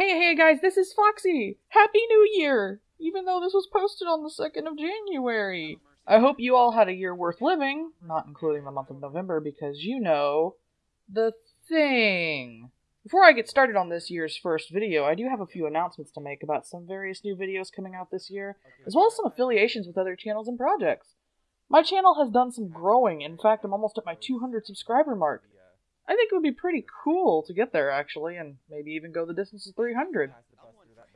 Hey, hey guys, this is Foxy! Happy New Year! Even though this was posted on the 2nd of January. I hope you all had a year worth living, not including the month of November, because you know the thing. Before I get started on this year's first video, I do have a few announcements to make about some various new videos coming out this year, as well as some affiliations with other channels and projects. My channel has done some growing, in fact, I'm almost at my 200 subscriber mark. I think it would be pretty cool to get there, actually, and maybe even go the distance of 300.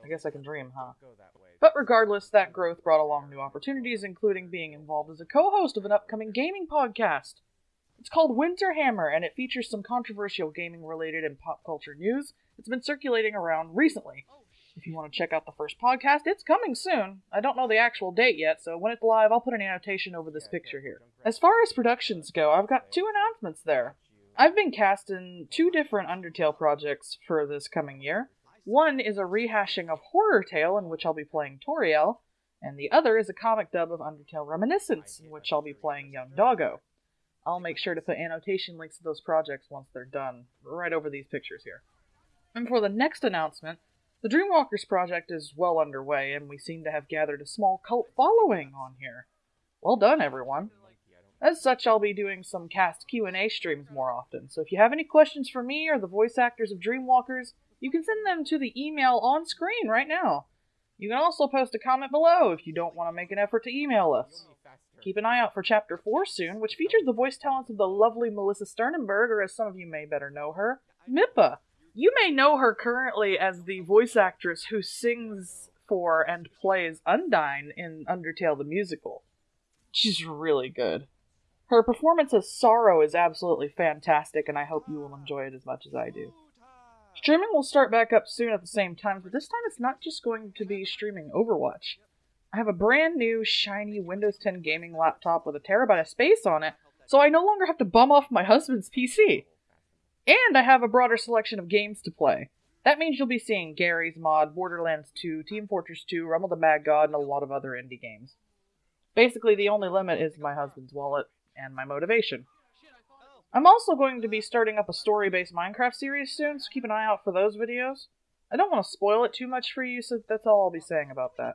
I guess I can dream, huh? But regardless, that growth brought along new opportunities, including being involved as a co host of an upcoming gaming podcast. It's called Winterhammer, and it features some controversial gaming related and pop culture news that's been circulating around recently. If you want to check out the first podcast, it's coming soon. I don't know the actual date yet, so when it's live, I'll put an annotation over this picture here. As far as productions go, I've got two announcements there. I've been cast in two different Undertale projects for this coming year. One is a rehashing of Horror Tale, in which I'll be playing Toriel, and the other is a comic dub of Undertale Reminiscence, in which I'll be playing Young Doggo. I'll make sure to put annotation links to those projects once they're done, right over these pictures here. And for the next announcement, the Dreamwalkers project is well underway, and we seem to have gathered a small cult following on here. Well done, everyone. As such, I'll be doing some cast Q&A streams more often, so if you have any questions for me or the voice actors of Dreamwalkers, you can send them to the email on screen right now. You can also post a comment below if you don't want to make an effort to email us. Keep an eye out for Chapter 4 soon, which features the voice talents of the lovely Melissa Sternenberg, or as some of you may better know her, Mippa. You may know her currently as the voice actress who sings for and plays Undyne in Undertale the Musical. She's really good. Her performance as Sorrow is absolutely fantastic, and I hope you will enjoy it as much as I do. Streaming will start back up soon at the same time, but this time it's not just going to be streaming Overwatch. I have a brand new, shiny Windows 10 gaming laptop with a terabyte of space on it, so I no longer have to bum off my husband's PC. And I have a broader selection of games to play. That means you'll be seeing Garry's Mod, Borderlands 2, Team Fortress 2, Realm of the Mad God, and a lot of other indie games. Basically, the only limit is my husband's wallet and my motivation. I'm also going to be starting up a story based Minecraft series soon, so keep an eye out for those videos. I don't want to spoil it too much for you, so that's all I'll be saying about that.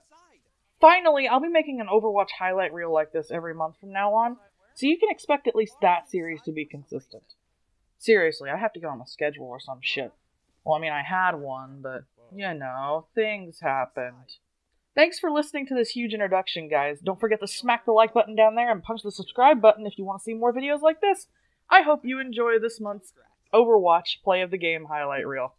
Finally, I'll be making an Overwatch highlight reel like this every month from now on, so you can expect at least that series to be consistent. Seriously, I have to get on a schedule or some shit. Well, I mean, I had one, but, you know, things happened. Thanks for listening to this huge introduction, guys. Don't forget to smack the like button down there and punch the subscribe button if you want to see more videos like this. I hope you enjoy this month's Overwatch Play of the Game highlight reel.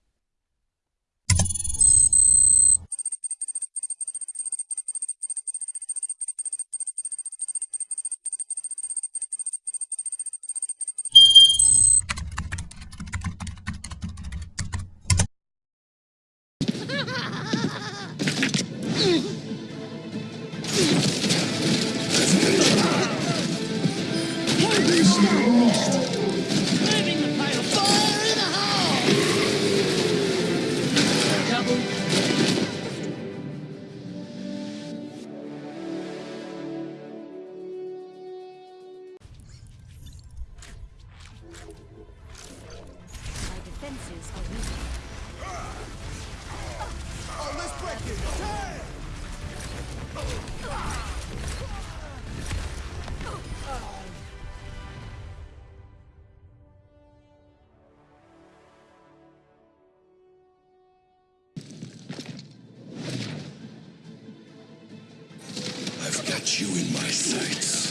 My you in my sights.